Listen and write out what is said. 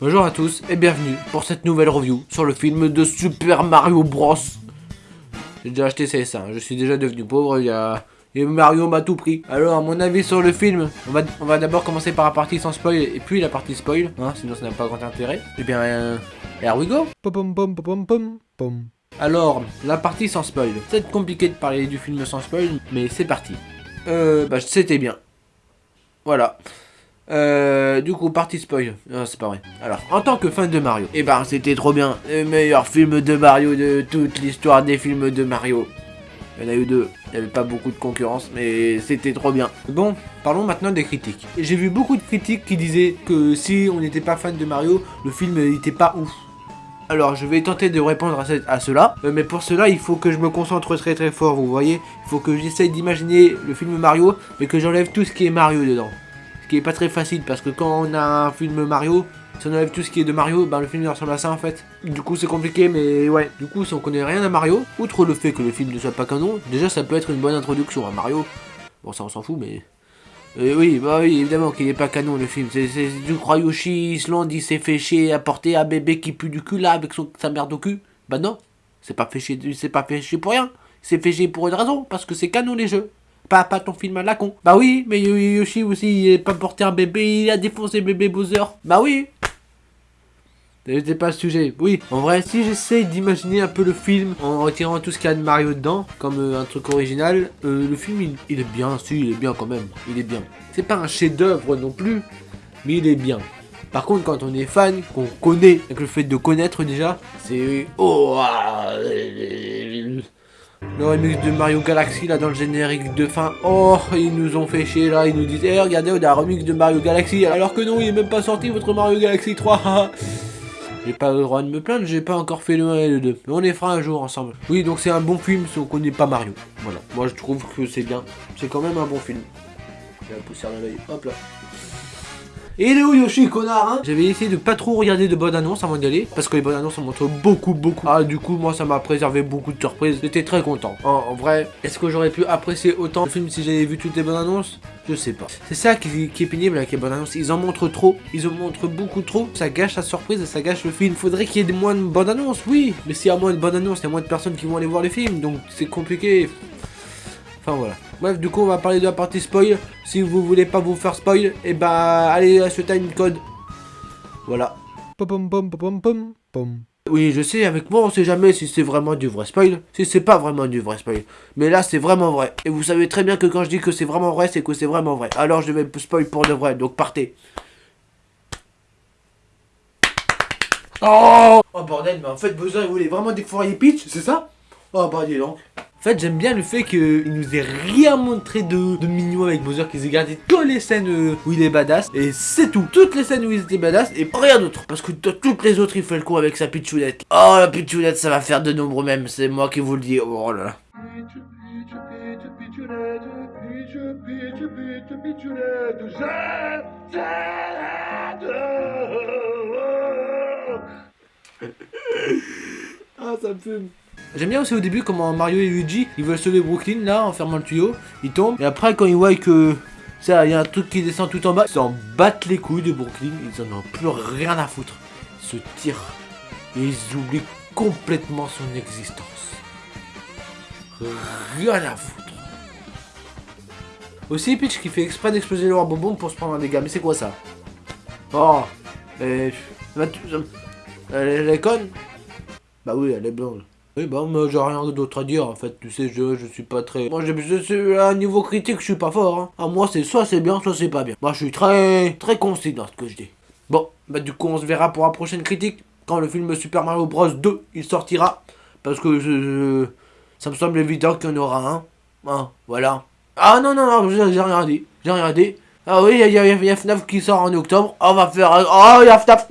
Bonjour à tous et bienvenue pour cette nouvelle review sur le film de Super Mario Bros. J'ai déjà acheté CS1, je suis déjà devenu pauvre, il y a... Et Mario m'a tout pris. Alors, mon avis sur le film, on va, on va d'abord commencer par la partie sans spoil et puis la partie spoil, hein, sinon ça n'a pas grand intérêt. Eh bien, euh, here we go Pom pom pom pom pom. Alors, la partie sans spoil. C'est compliqué de parler du film sans spoil, mais c'est parti. Euh, bah, c'était bien. Voilà. Euh, du coup, partie spoil. Non, c'est pas vrai. Alors, en tant que fan de Mario, eh ben, c'était trop bien. Le meilleur film de Mario de toute l'histoire des films de Mario. Il y en a eu deux. Il n'y avait pas beaucoup de concurrence, mais c'était trop bien. Bon, parlons maintenant des critiques. J'ai vu beaucoup de critiques qui disaient que si on n'était pas fan de Mario, le film n'était pas ouf. Alors, je vais tenter de répondre à, à cela, euh, mais pour cela, il faut que je me concentre très très fort, vous voyez. Il faut que j'essaye d'imaginer le film Mario, mais que j'enlève tout ce qui est Mario dedans. Qui est pas très facile, parce que quand on a un film Mario, si on enlève tout ce qui est de Mario, ben le film il ressemble à ça en fait. Du coup, c'est compliqué, mais ouais. Du coup, si on connaît rien à Mario, outre le fait que le film ne soit pas canon, déjà ça peut être une bonne introduction à Mario. Bon, ça on s'en fout, mais... Euh, oui, bah oui, évidemment qu'il est pas canon le film. C'est du Yoshi Island, il s'est fait chier à porter un bébé qui pue du cul là avec son, sa merde au cul. Bah non, c'est pas fait c'est pas fait chier pour rien. C'est fait chier pour une raison, parce que c'est canon les jeux. Pas, pas ton film à la con. Bah oui, mais Yo- Yoshi aussi, il a pas porté un bébé, il a défoncé bébé Bowser. Bah oui. C'était pas le sujet. Oui, en vrai, si j'essaye d'imaginer un peu le film en retirant tout ce qu'il y a de Mario dedans, comme euh, un truc original, euh, le film il, il est bien, si, il est bien quand même. Il est bien. C'est pas un chef-d'œuvre non plus, mais il est bien. Par contre, quand on est fan, qu'on connaît, avec le fait de connaître déjà, c'est. Oh ah, Le remix de Mario Galaxy là dans le générique de fin. Oh, ils nous ont fait chier là, ils nous disent, eh regardez, on a un remix de Mario Galaxy, alors que non, il est même pas sorti votre Mario Galaxy 3. J'ai pas le droit de me plaindre, j'ai pas encore fait le 1 et le 2. Mais on les fera un jour ensemble. Oui, donc c'est un bon film si on connaît pas Mario. Voilà. Moi je trouve que c'est bien. C'est quand même un bon film. La poussière dans l'œil. Hop là. Et où Yoshi, connard, hein? J'avais essayé de pas trop regarder de bonnes annonces avant d'y aller, parce que les bonnes annonces en montrent beaucoup, beaucoup. Ah, du coup, moi, ça m'a préservé beaucoup de surprises. J'étais très content. En, vrai, est-ce que j'aurais pu apprécier autant le film si j'avais vu toutes les bonnes annonces? Je sais pas. C'est ça qui, qui est pénible avec les bonnes annonces. Ils en montrent trop. Ils en montrent beaucoup trop. Ça gâche la surprise et ça gâche le film. Faudrait qu'il y ait moins de bonnes annonces, oui. Mais s'il y a moins de bonnes annonces, il y a moins de personnes qui vont aller voir les films. Donc, c'est compliqué. Enfin voilà. Bref, du coup, on va parler de la partie spoil. Si vous voulez pas vous faire spoil, et bah allez à ce time code. Voilà. Pom pom pom pom pom pom. Oui, je sais, avec moi, on sait jamais si c'est vraiment du vrai spoil, si c'est pas vraiment du vrai spoil. Mais là, c'est vraiment vrai. Et vous savez très bien que quand je dis que c'est vraiment vrai, c'est que c'est vraiment vrai. Alors, je vais spoil pour de vrai, donc partez. Oh Oh bordel, mais en fait, Bowser, il voulait vraiment défourailler Peach, c'est ça? Oh bah dis donc. En fait, j'aime bien le fait qu'il nous ait rien montré de, mignon avec Bowser, qu'ils aient gardé toutes les scènes euh, où il est badass, et c'est tout. Toutes les scènes où il était badass, et rien d'autre. Parce que toutes les autres, il fait le coup avec sa pitchounette. Oh, la pitchounette, ça va faire de nombreux mèmes, c'est moi qui vous le dis. Oh là là. Ah, ça me fume. J'aime bien aussi au début comment Mario et Luigi ils veulent sauver Brooklyn là en fermant le tuyau, ils tombent et après quand ils voient que ça il y a un truc qui descend tout en bas, ils s'en battent les couilles de Brooklyn, ils en ont plus rien à foutre. Ils se tirent et ils oublient complètement son existence. Rien à foutre. Aussi Peach qui fait exprès d'exploser le bonbon pour se prendre un dégât, mais c'est quoi ça? Oh, elle est conne Bah oui, elle est blonde. Oui, bah, moi, j'ai rien d'autre à dire, en fait. Tu sais, je, je suis pas très... Moi, je, à un niveau critique, je suis pas fort, hein. Ah, moi, c'est soit c'est bien, soit c'est pas bien. Moi, je suis très, très concis dans ce que je dis. Bon, bah, du coup, on se verra pour la prochaine critique. Quand le film Super Mario Bros 2, il sortira. Parce que ça me semble évident qu'il y en aura un. Hein, voilà. Ah, non, non, non, j'ai rien dit. J'ai rien dit. Ah oui, il y, y y a FNAF qui sort en octobre. On va faire... un- Oh, il y a FNAF...